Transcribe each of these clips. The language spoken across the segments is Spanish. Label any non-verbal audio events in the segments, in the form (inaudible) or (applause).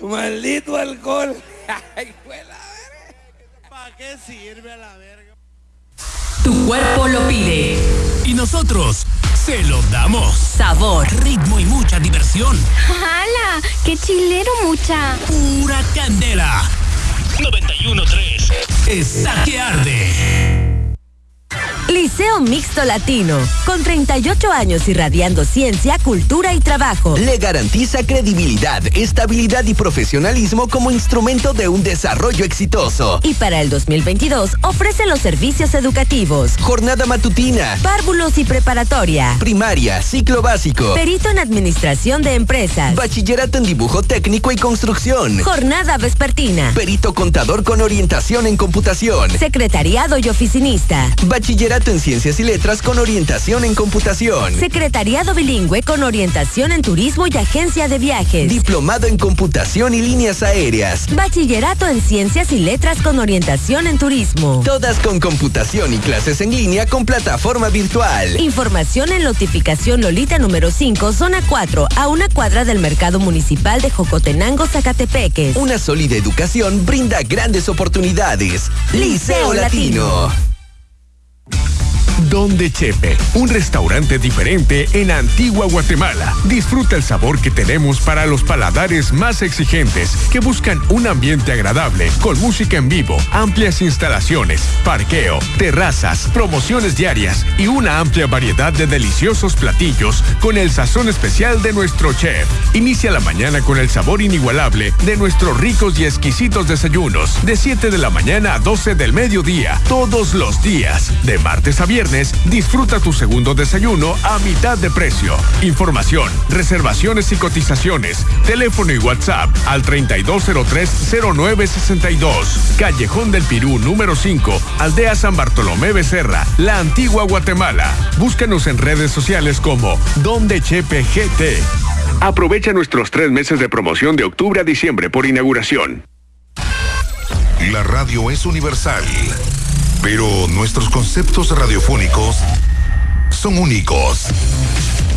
Maldito alcohol. (laughs) ¿Para qué sirve a la verga? Tu cuerpo lo pide. Y nosotros se lo damos. Sabor, ritmo y mucha diversión. ¡Hala! ¡Qué chilero mucha! Pura candela. 91.3. Está que arde. Liceo Mixto Latino, con 38 años irradiando ciencia, cultura y trabajo. Le garantiza credibilidad, estabilidad y profesionalismo como instrumento de un desarrollo exitoso. Y para el 2022 ofrece los servicios educativos. Jornada matutina. Párvulos y preparatoria. Primaria, ciclo básico. Perito en administración de empresas. Bachillerato en dibujo técnico y construcción. Jornada vespertina. Perito contador con orientación en computación. Secretariado y oficinista. Bachillerato en Ciencias y Letras con orientación en computación. Secretariado bilingüe con orientación en turismo y agencia de viajes. Diplomado en computación y líneas aéreas. Bachillerato en Ciencias y Letras con orientación en turismo. Todas con computación y clases en línea con plataforma virtual. Información en notificación Lolita número 5, zona 4, a una cuadra del Mercado Municipal de Jocotenango, Zacatepeques. Una sólida educación brinda grandes oportunidades. Liceo Latino. Don de Chepe, un restaurante diferente en Antigua Guatemala. Disfruta el sabor que tenemos para los paladares más exigentes que buscan un ambiente agradable con música en vivo, amplias instalaciones, parqueo, terrazas, promociones diarias y una amplia variedad de deliciosos platillos con el sazón especial de nuestro chef. Inicia la mañana con el sabor inigualable de nuestros ricos y exquisitos desayunos de 7 de la mañana a 12 del mediodía, todos los días, de martes a viernes disfruta tu segundo desayuno a mitad de precio. Información, reservaciones y cotizaciones. Teléfono y WhatsApp al 3203-0962. Callejón del Pirú número 5, Aldea San Bartolomé Becerra, La Antigua Guatemala. Búscanos en redes sociales como Donde Chepe GT. Aprovecha nuestros tres meses de promoción de octubre a diciembre por inauguración. La radio es universal pero nuestros conceptos radiofónicos son únicos.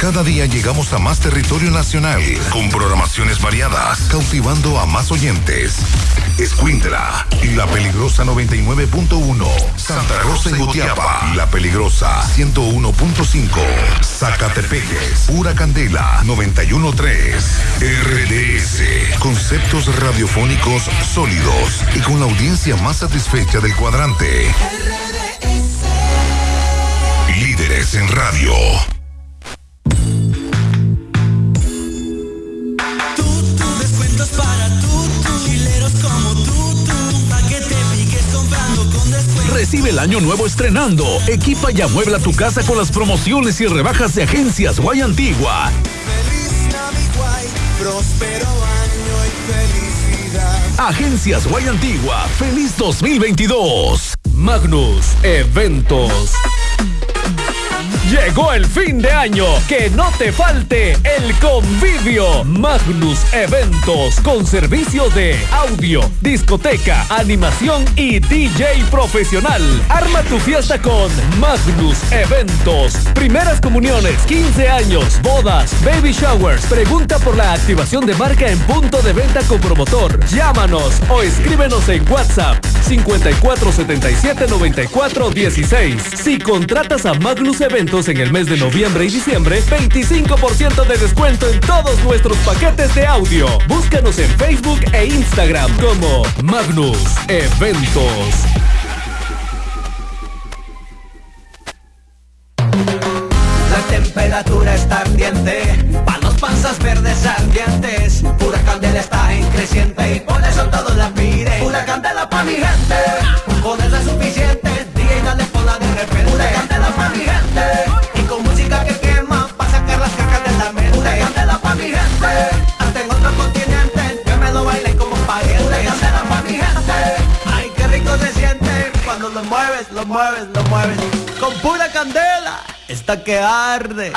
Cada día llegamos a más territorio nacional con programaciones variadas, cautivando a más oyentes. Escuintla La Peligrosa 99.1, Santa Rosa y Gutiapa, La Peligrosa 101.5, Zacatepeques, Pura Candela 91.3, RDS, conceptos radiofónicos sólidos y con la audiencia más satisfecha del cuadrante. Líderes en radio. Recibe el año nuevo estrenando. Equipa y amuebla tu casa con las promociones y rebajas de Agencias Guay Antigua. Feliz Navidad, próspero año y felicidad. Agencias Guay Antigua, feliz 2022. Magnus Eventos. Llegó el fin de año, que no te falte el convivio. Magnus Eventos con servicio de audio, discoteca, animación y DJ profesional. Arma tu fiesta con Magnus Eventos. Primeras comuniones, 15 años, bodas, baby showers. Pregunta por la activación de marca en punto de venta con promotor. Llámanos o escríbenos en WhatsApp 5477 94 16. Si contratas a Magnus Eventos en el mes de noviembre y diciembre, 25% de descuento en todos nuestros paquetes de audio. Búscanos en Facebook e Instagram como Magnus Eventos. La temperatura está ardiente, palos panzas verdes ardientes, mueves, con pura candela, está que arde.